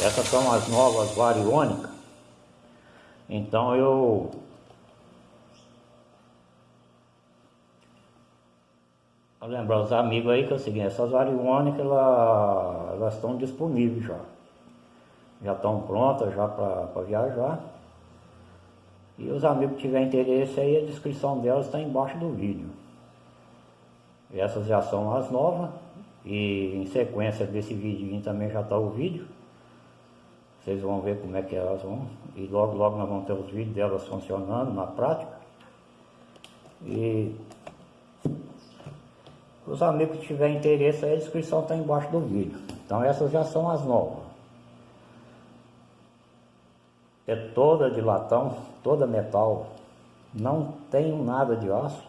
Essas são as novas variônicas. Então eu lembrar os amigos aí que é o seguinte, essas variônicas elas, elas estão disponíveis já. Já estão prontas já para viajar. E os amigos que tiverem interesse aí, a descrição delas está embaixo do vídeo. Essas já são as novas. E em sequência desse vídeo também já está o vídeo. Vocês vão ver como é que elas vão. E logo, logo nós vamos ter os vídeos delas funcionando na prática. E os amigos que tiverem interesse a descrição está embaixo do vídeo. Então essas já são as novas. É toda de latão, toda metal. Não tem nada de aço.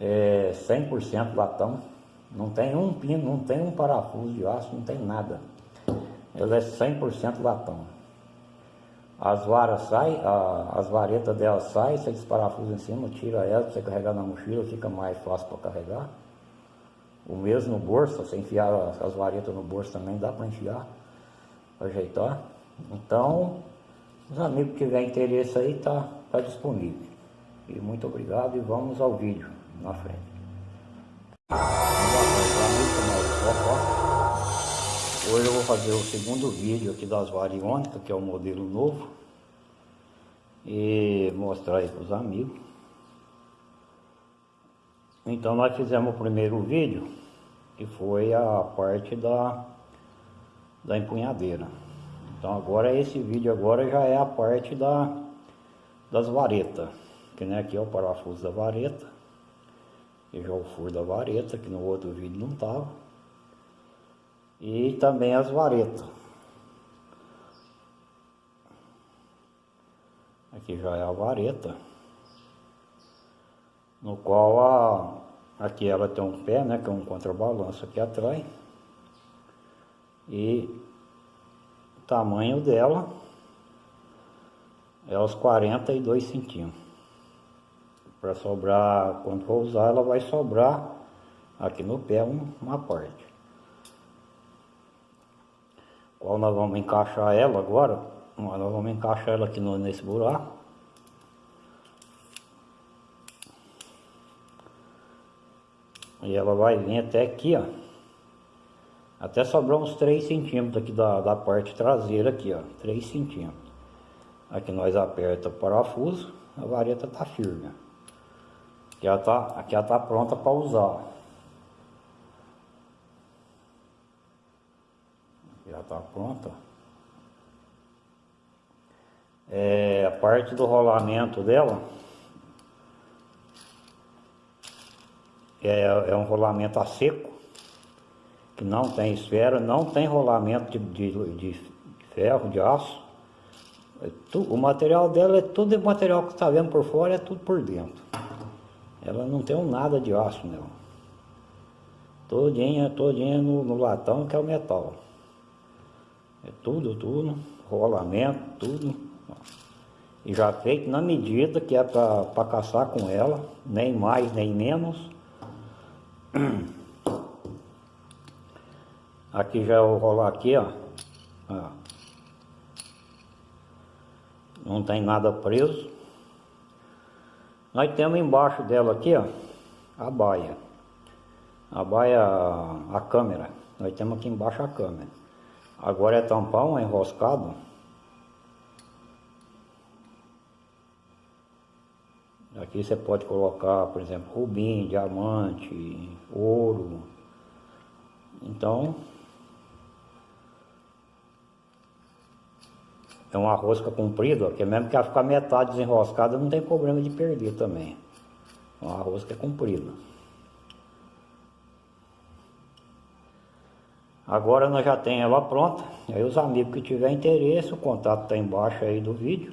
É 100% latão. Não tem um pino, não tem um parafuso de aço, não tem nada. Ela é 100% latão. As varas saem, as varetas dela saem, você desparafusa em cima, tira ela, você carregar na mochila, fica mais fácil para carregar. O mesmo no bolso, você enfiar as, as varetas no bolso também dá para enfiar, para ajeitar. Então, os amigos que tiverem interesse aí, tá, tá disponível. E muito obrigado e vamos ao vídeo na frente. Hoje eu vou fazer o segundo vídeo aqui das variônicas, que é o modelo novo. E mostrar aí para os amigos. Então nós fizemos o primeiro vídeo, que foi a parte da, da empunhadeira. Então agora esse vídeo agora já é a parte da, das varetas. Que né, aqui é o parafuso da vareta. E já o furo da vareta, que no outro vídeo não estava e também as varetas. Aqui já é a vareta, no qual a, aqui ela tem um pé, né, que é um contrabalanço aqui atrás. E o tamanho dela é os 42 centímetros. Para sobrar, quando for usar, ela vai sobrar aqui no pé uma parte qual nós vamos encaixar ela agora. Nós vamos encaixar ela aqui no, nesse buraco. E ela vai vir até aqui, ó. Até sobrar uns 3 centímetros aqui da, da parte traseira aqui, ó. 3 centímetros. Aqui nós aperta o parafuso, a vareta tá firme. Aqui ela tá, aqui ela tá pronta para usar. já está pronta. É, a parte do rolamento dela é, é um rolamento a seco, que não tem esfera, não tem rolamento de, de, de ferro, de aço. É o material dela é tudo material que está vendo por fora, é tudo por dentro. Ela não tem um nada de aço nela. Todinha, todinha no, no latão que é o metal. É tudo, tudo, rolamento, tudo. E já feito na medida que é para caçar com ela, nem mais nem menos. Aqui já eu rolar aqui, ó. Não tem nada preso. Nós temos embaixo dela aqui, ó, a baia. A baia, a câmera. Nós temos aqui embaixo a câmera. Agora é tampão, é enroscado. Aqui você pode colocar, por exemplo, rubim, diamante, ouro. Então, é uma rosca comprida, que mesmo que ela ficar metade desenroscada, não tem problema de perder também. Uma rosca comprida. Agora nós já temos ela pronta. Aí os amigos que tiver interesse, o contato está embaixo aí do vídeo.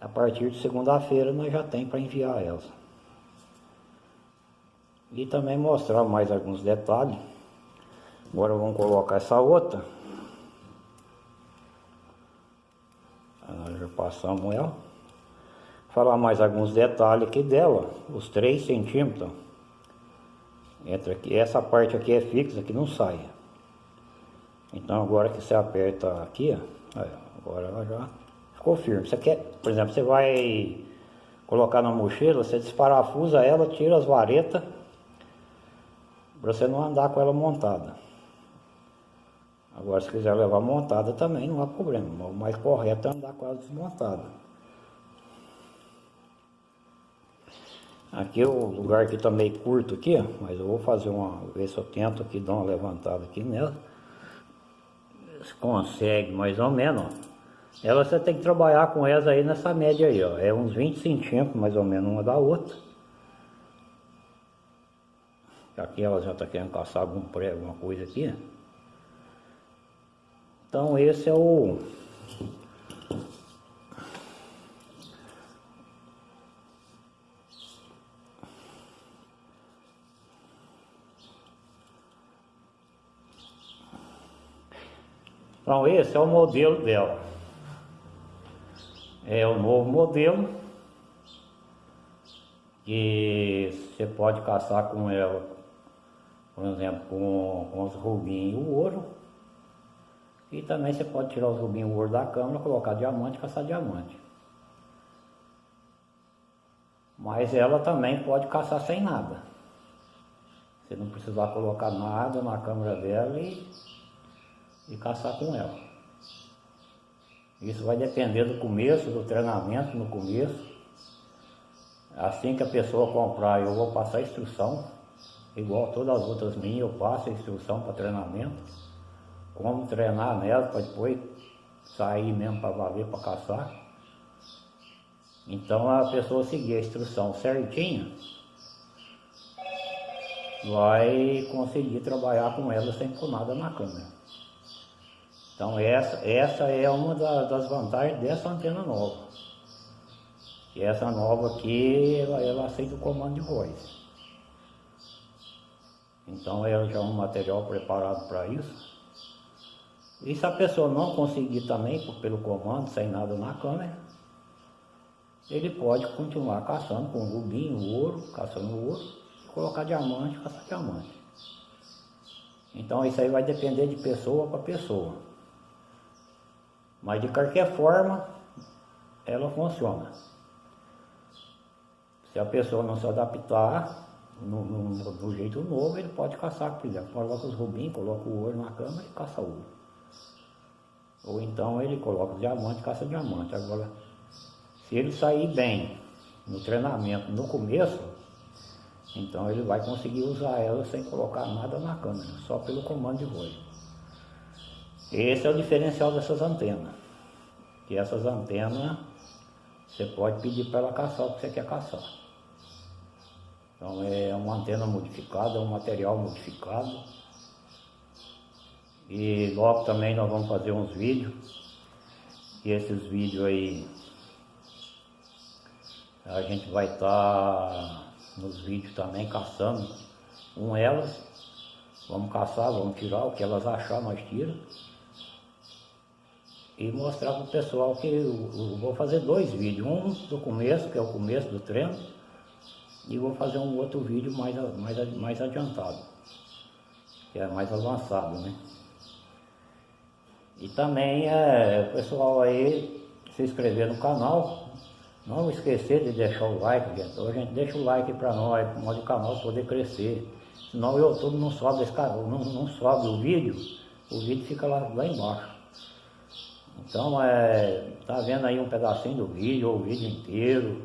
A partir de segunda-feira nós já tem para enviar elas. E também mostrar mais alguns detalhes. Agora vamos colocar essa outra. Já passamos ela. falar mais alguns detalhes aqui dela, os 3 centímetros. Entra aqui, essa parte aqui é fixa, que não sai. Então agora que você aperta aqui, ó, agora ela já ficou firme. Você quer, por exemplo, você vai colocar na mochila, você desparafusa ela, tira as varetas, para você não andar com ela montada. Agora se quiser levar montada também não há problema, o mais correto é andar ela desmontada. Aqui o lugar aqui tá meio curto aqui, mas eu vou fazer uma, ver se eu tento aqui dar uma levantada aqui nela. Se consegue mais ou menos, ó. Ela você tem que trabalhar com essa aí nessa média aí, ó. É uns 20 centímetros mais ou menos uma da outra. Aqui ela já está querendo caçar algum prego, alguma coisa aqui. Então esse é o Então esse é o modelo dela. É o novo modelo que você pode caçar com ela, por exemplo, com, com os rubinhos e o ouro. E também você pode tirar os rubinhos e o ouro da câmera, colocar diamante e caçar diamante. Mas ela também pode caçar sem nada. Você não precisar colocar nada na câmera dela e e caçar com ela. Isso vai depender do começo, do treinamento no começo. Assim que a pessoa comprar, eu vou passar a instrução, igual todas as outras minhas, eu passo a instrução para treinamento, como treinar nela para depois sair mesmo para valer para caçar. Então a pessoa seguir a instrução certinha, vai conseguir trabalhar com ela sem pôr nada na câmera. Então essa, essa é uma da, das vantagens dessa antena nova. E essa nova aqui, ela, ela aceita o comando de voz. Então ela já é um material preparado para isso. E se a pessoa não conseguir também pelo comando, sem nada na câmera, ele pode continuar caçando com rubinho, ouro, caçando ouro, colocar diamante, caçar diamante. Então isso aí vai depender de pessoa para pessoa. Mas de qualquer forma, ela funciona. Se a pessoa não se adaptar no, no, no jeito novo, ele pode caçar, por exemplo, coloca os rubins, coloca o ouro na câmera e caça ouro. Ou então ele coloca diamante caça diamante. Agora, se ele sair bem no treinamento no começo, então ele vai conseguir usar ela sem colocar nada na câmera, só pelo comando de voz. Esse é o diferencial dessas antenas. Que essas antenas você pode pedir para ela caçar o que você quer caçar. Então é uma antena modificada, é um material modificado. E logo também nós vamos fazer uns vídeos. E esses vídeos aí a gente vai estar tá nos vídeos também caçando com elas. Vamos caçar, vamos tirar o que elas achar, nós tiramos e mostrar para o pessoal que eu, eu, vou fazer dois vídeos, um do começo, que é o começo do treino, e vou fazer um outro vídeo mais, mais, mais adiantado, que é mais avançado, né? E também é, o pessoal aí se inscrever no canal, não esquecer de deixar o like, gente. A gente deixa o like para nós, para o canal poder crescer. Senão o YouTube não sobe, esse, não, não sobe o vídeo, o vídeo fica lá, lá embaixo. Então, é, tá vendo aí um pedacinho do vídeo, ou o vídeo inteiro.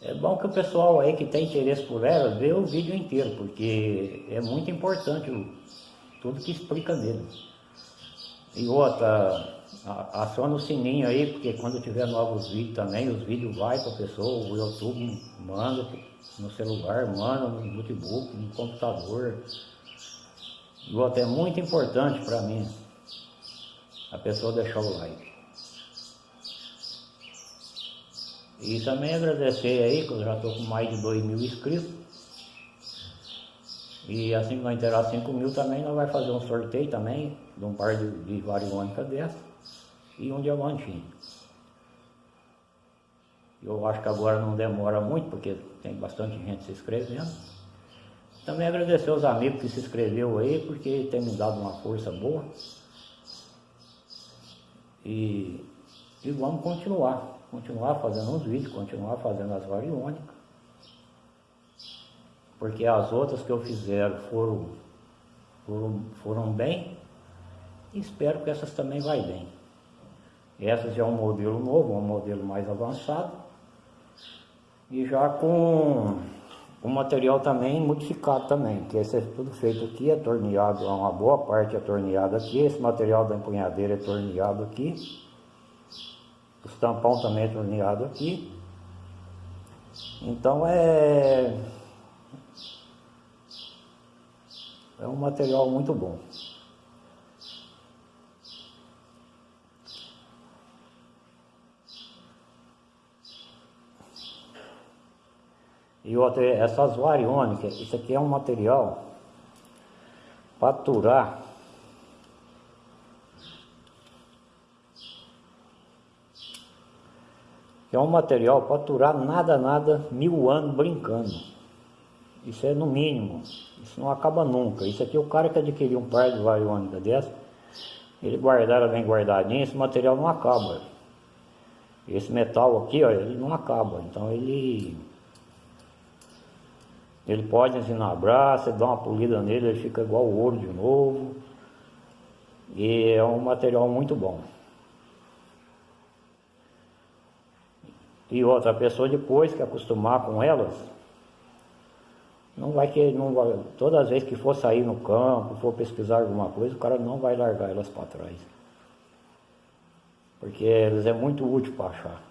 É bom que o pessoal aí que tem interesse por ela, vê o vídeo inteiro, porque é muito importante o, tudo que explica nele. E outra, aciona o sininho aí, porque quando tiver novos vídeos também, os vídeos vai para a pessoa, o YouTube manda no celular, manda no notebook, no computador. E outra, é muito importante para mim a pessoa deixar o like. E também agradecer aí, que eu já estou com mais de 2 mil inscritos. E assim que nós inteirar 5 mil também, nós vamos fazer um sorteio também, de um par de, de variônica dessa e um diamantinho. Eu acho que agora não demora muito, porque tem bastante gente se inscrevendo. Também agradecer aos amigos que se inscreveu aí, porque tem me dado uma força boa. E, e vamos continuar, continuar fazendo os vídeos, continuar fazendo as variônicas. Porque as outras que eu fizer foram, foram, foram bem, espero que essas também vai bem. Essas já é um modelo novo, um modelo mais avançado. E já com o material também modificado também, que esse é tudo feito aqui, é torneado, uma boa parte é torneado aqui, esse material da empunhadeira é torneado aqui, o tampão também é torneado aqui. Então é é um material muito bom. E outra, essas variônicas, isso aqui é um material para aturar é um material para aturar nada, nada, mil anos brincando. Isso é no mínimo, isso não acaba nunca. Isso aqui, o cara que adquiriu um par de variônica dessa, ele guardar bem guardadinha, esse material não acaba. Esse metal aqui, ó, ele não acaba. Então ele ele pode ensinabrar, você dá uma polida nele, ele fica igual ouro de novo. E é um material muito bom. E outra pessoa depois que acostumar com elas, não vai que não vai, todas as vezes que for sair no campo, for pesquisar alguma coisa, o cara não vai largar elas para trás. Porque elas é muito útil para achar.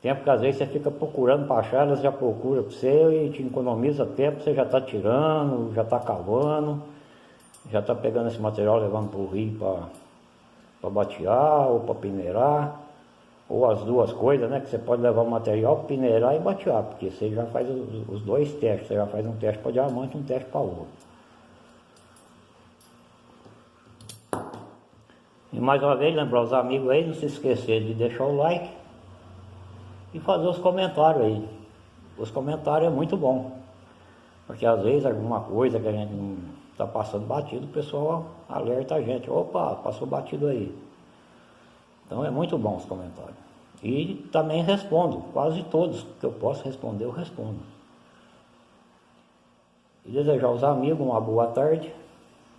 Tempo que às vezes você fica procurando para achar, elas já procuram para você e te economiza tempo, você já está tirando, já está cavando, já está pegando esse material, levando para o rio para batear ou para peneirar, ou as duas coisas, né? Que você pode levar o material, peneirar e batear, porque você já faz os, os dois testes, você já faz um teste para diamante e um teste para ouro. E mais uma vez, lembrar os amigos aí, não se esquecer de deixar o like, e fazer os comentários aí. Os comentários é muito bom, porque às vezes alguma coisa que a gente não está passando batido, o pessoal alerta a gente, opa, passou batido aí. Então é muito bom os comentários. E também respondo, quase todos que eu posso responder, eu respondo. E desejar aos amigos uma boa tarde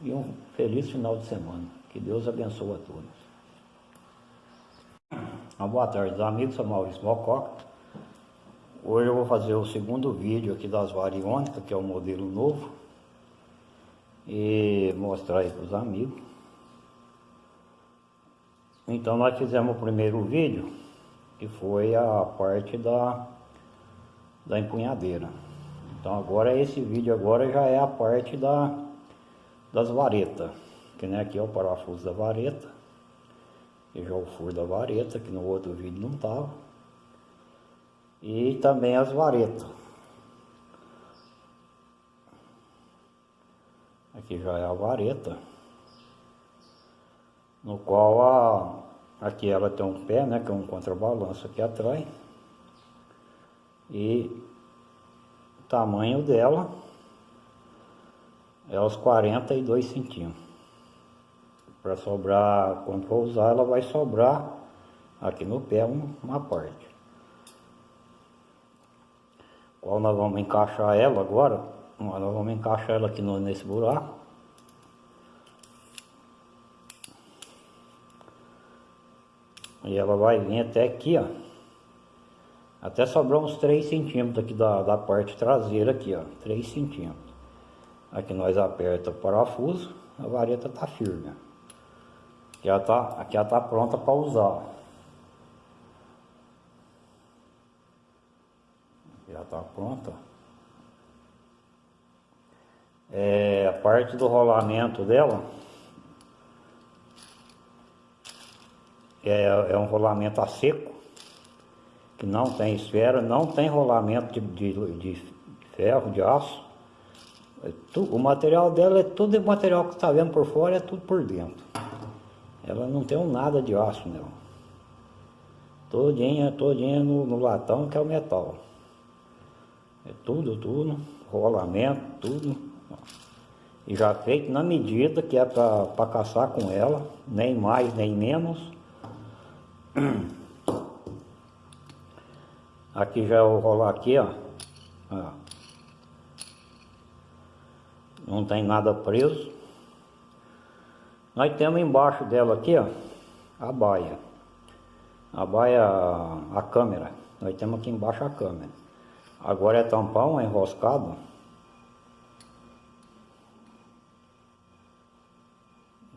e um feliz final de semana. Que Deus abençoe a todos. Uma boa tarde, amigos, sou Maurício Mococa. Hoje eu vou fazer o segundo vídeo aqui das variônicas, que é o modelo novo. E mostrar aí para os amigos. Então nós fizemos o primeiro vídeo, que foi a parte da, da empunhadeira. Então agora esse vídeo agora já é a parte da, das varetas. Que nem aqui é o parafuso da vareta e já o furo da vareta, que no outro vídeo não estava. E também as varetas. Aqui já é a vareta, no qual a, aqui ela tem um pé, né, que é um contrabalanço aqui atrás. E o tamanho dela é os 42 centímetros para sobrar, quando for usar, ela vai sobrar aqui no pé uma parte. Qual nós vamos encaixar ela agora, nós vamos encaixar ela aqui no, nesse buraco. E ela vai vir até aqui, ó. Até sobrar uns 3 centímetros aqui da, da parte traseira aqui, ó. 3 centímetros. Aqui nós aperta o parafuso, a vareta tá firme, ó. Aqui ela está aqui ela tá pronta para usar. Aqui ela está pronta. É, a parte do rolamento dela é, é um rolamento a seco, que não tem esfera, não tem rolamento de, de, de ferro, de aço. É tu, o material dela é tudo o material que está vendo por fora, é tudo por dentro. Ela não tem um nada de aço, não. Todinha, todinha no, no latão que é o metal. É tudo, tudo, rolamento, tudo. E já feito na medida que é para caçar com ela, nem mais nem menos. Aqui já é o rolar aqui, ó. Não tem nada preso. Nós temos embaixo dela aqui, ó, a baia. A baia, a câmera. Nós temos aqui embaixo a câmera. Agora é tampão, é enroscado.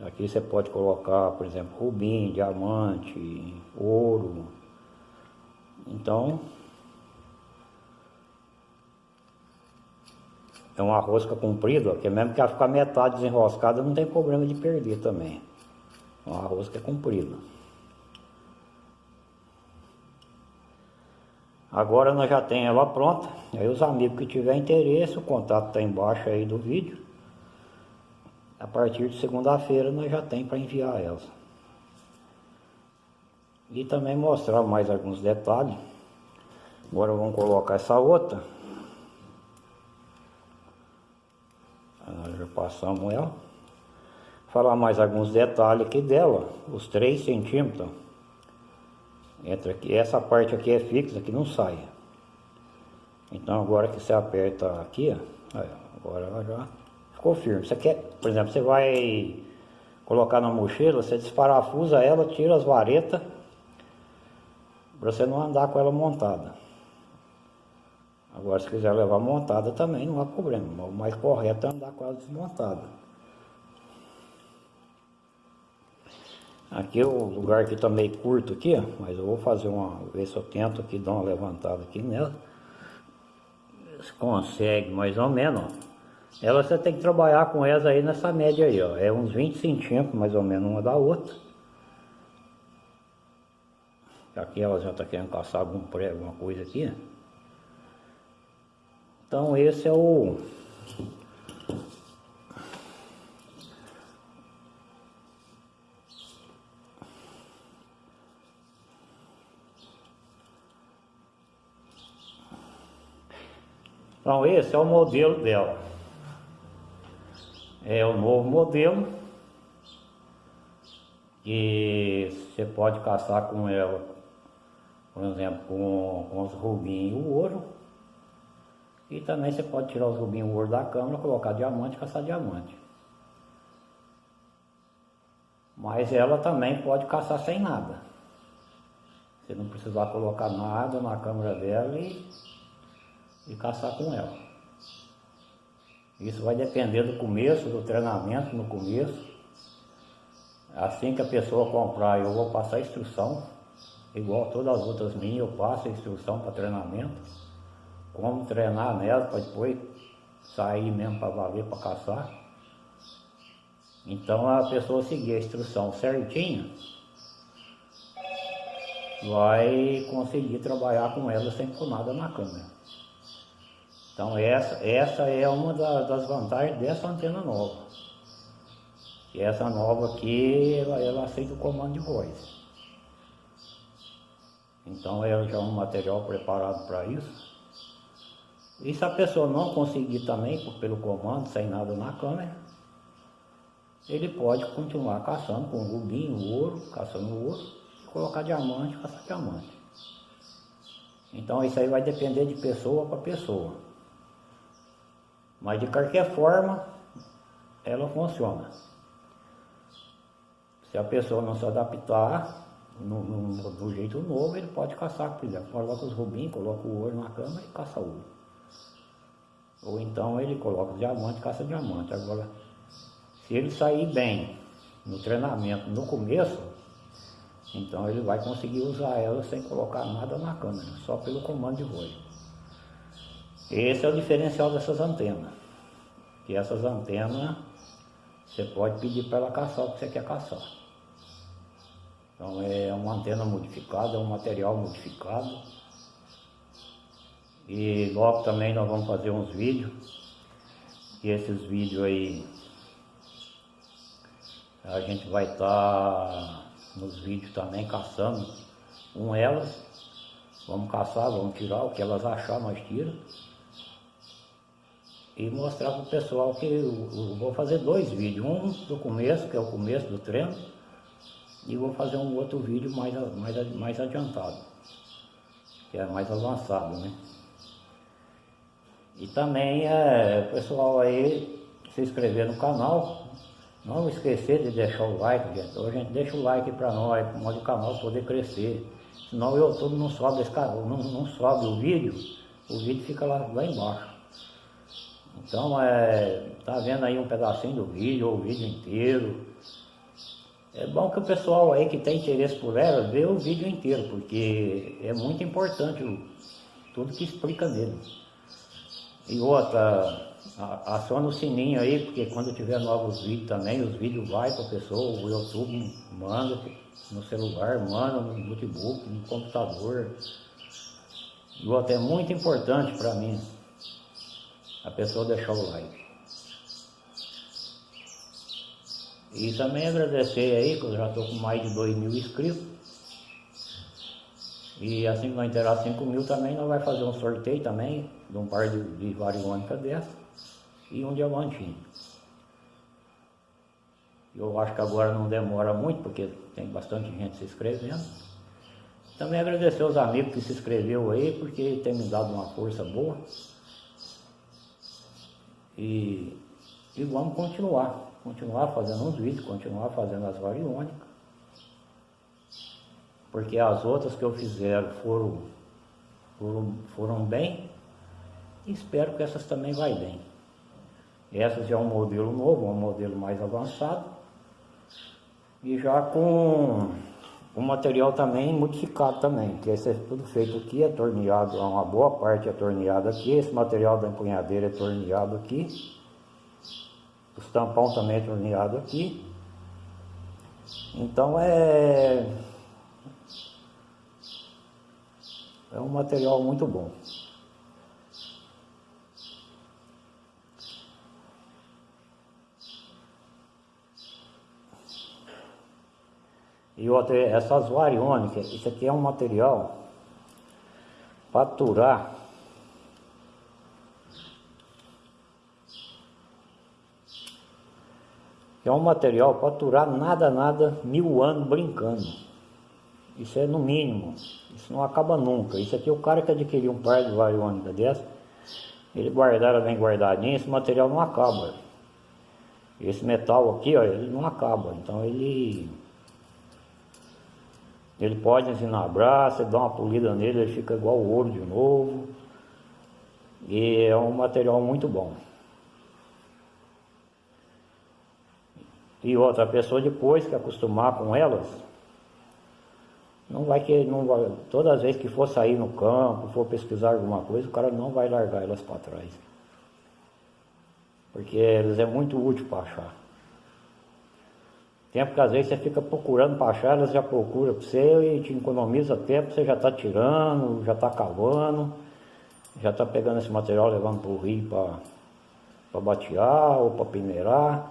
Aqui você pode colocar, por exemplo, rubim, diamante, ouro. Então, é uma rosca comprida, que mesmo que ela ficar metade desenroscada, não tem problema de perder também. Uma rosca é comprida. Agora nós já temos ela pronta. Aí os amigos que tiver interesse, o contato está embaixo aí do vídeo. A partir de segunda-feira nós já tem para enviar elas. E também mostrar mais alguns detalhes. Agora vamos colocar essa outra. Nós já passamos ela. Falar mais alguns detalhes aqui dela. Os 3 centímetros. Entra aqui. Essa parte aqui é fixa, que não sai. Então agora que você aperta aqui, ó, agora ela já ficou firme. Você quer, por exemplo, você vai colocar na mochila, você desparafusa ela, tira as varetas, para você não andar com ela montada. Agora se quiser levar montada também não há problema, o mais correto é andar ela desmontada. Aqui o lugar aqui está meio curto aqui, mas eu vou fazer uma, ver se eu tento aqui dar uma levantada aqui nela. Se consegue mais ou menos, ó. Ela você tem que trabalhar com essa aí nessa média aí, ó. É uns 20 centímetros mais ou menos uma da outra. Aqui ela já está querendo caçar algum prego, alguma coisa aqui. Então esse é o... Então esse é o modelo dela é o novo modelo que você pode caçar com ela, por exemplo, com, com os rubinhos e o ouro. E também você pode tirar os rubinhos ouro da câmera, colocar diamante e caçar diamante. Mas ela também pode caçar sem nada. Você não precisar colocar nada na câmera dela e, e caçar com ela. Isso vai depender do começo, do treinamento no começo. Assim que a pessoa comprar, eu vou passar a instrução, igual todas as outras minhas, eu passo a instrução para treinamento, como treinar nela para depois sair mesmo para valer, para caçar. Então a pessoa seguir a instrução certinha, vai conseguir trabalhar com ela sem pôr nada na câmera. Então essa, essa é uma da, das vantagens dessa antena nova. E essa nova aqui, ela, ela aceita o comando de voz. Então ela já é um material preparado para isso. E se a pessoa não conseguir também pelo comando, sem nada na câmera, ele pode continuar caçando com rubinho, ouro, caçando ouro, colocar diamante, caçar diamante. Então isso aí vai depender de pessoa para pessoa. Mas de qualquer forma, ela funciona. Se a pessoa não se adaptar no, no, jeito novo, ele pode caçar, por exemplo, coloca os rubinhos, coloca o ouro na cama e caça ouro. Ou então ele coloca diamante caça diamante. Agora, se ele sair bem no treinamento no começo, então ele vai conseguir usar ela sem colocar nada na câmera, só pelo comando de voz. Esse é o diferencial dessas antenas. Que essas antenas, você pode pedir para ela caçar o que você quer caçar. Então é uma antena modificada, é um material modificado. E logo também nós vamos fazer uns vídeos. E esses vídeos aí, a gente vai estar tá nos vídeos também caçando com elas, vamos caçar, vamos tirar o que elas achar, nós tira. E mostrar para o pessoal que eu, eu vou fazer dois vídeos, um do começo, que é o começo do treino, e vou fazer um outro vídeo mais, mais, mais adiantado, que é mais avançado, né? E também é, o pessoal aí se inscrever no canal, não esquecer de deixar o like, gente. Hoje a gente deixa o like para nós, para o canal poder crescer. Senão o YouTube não sobe esse canal, não, não sobe o vídeo, o vídeo fica lá, lá embaixo. Então, é, tá vendo aí um pedacinho do vídeo, ou o vídeo inteiro. É bom que o pessoal aí que tem interesse por ela, vê o vídeo inteiro, porque é muito importante o, tudo que explica nele. E outra, aciona o sininho aí, porque quando tiver novos vídeos também, os vídeos vai para a pessoa, o YouTube manda no celular, manda no notebook, no computador. E outra, é muito importante para mim a pessoa deixar o like. E também agradecer aí, que eu já estou com mais de 2 mil inscritos. E assim que nós inteirar 5 mil também, nós vamos fazer um sorteio também, de um par de, de variônica dessa e um diamantinho. Eu acho que agora não demora muito, porque tem bastante gente se inscrevendo. Também agradecer aos amigos que se inscreveu aí, porque tem me dado uma força boa. E, e vamos continuar, continuar fazendo uns vídeos, continuar fazendo as variônicas. Porque as outras que eu fizer foram, foram, foram bem, espero que essas também vai bem. Essas já é um modelo novo, um modelo mais avançado. E já com o material também modificado também, que esse é tudo feito aqui, é torneado, uma boa parte é torneado aqui, esse material da empunhadeira é torneado aqui, os tampão também é torneado aqui. Então é é um material muito bom. E outra, essas variônicas, isso aqui é um material para aturar é um material para aturar nada, nada, mil anos brincando. Isso é no mínimo, isso não acaba nunca. Isso aqui, o cara que adquiriu um par de variônica dessa, ele guardar bem guardadinho, esse material não acaba. Esse metal aqui, ó, ele não acaba. Então ele ele pode ensinabrar, você dá uma polida nele, ele fica igual o ouro de novo. E é um material muito bom. E outra pessoa depois que acostumar com elas, não vai que não vai, todas as vezes que for sair no campo, for pesquisar alguma coisa, o cara não vai largar elas para trás. Porque eles é muito útil para achar. Tempo que às vezes você fica procurando para achar, elas já procura para você e te economiza tempo, você já está tirando, já está cavando, já está pegando esse material levando para o rio para batear ou para peneirar,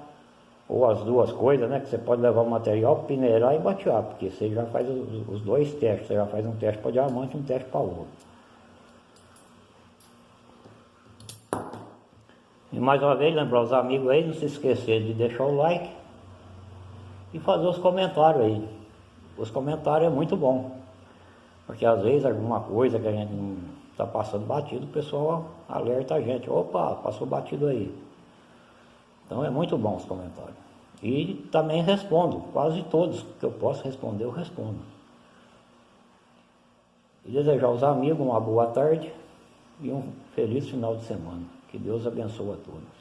ou as duas coisas, né? Que você pode levar o material peneirar e batear, porque você já faz os, os dois testes, você já faz um teste para diamante e um teste para ouro. E mais uma vez, lembrar os amigos aí, não se esquecer de deixar o like, e fazer os comentários aí. Os comentários é muito bom, porque às vezes alguma coisa que a gente não está passando batido, o pessoal alerta a gente, opa, passou batido aí. Então é muito bom os comentários. E também respondo, quase todos que eu posso responder, eu respondo. E desejar aos amigos uma boa tarde e um feliz final de semana. Que Deus abençoe a todos.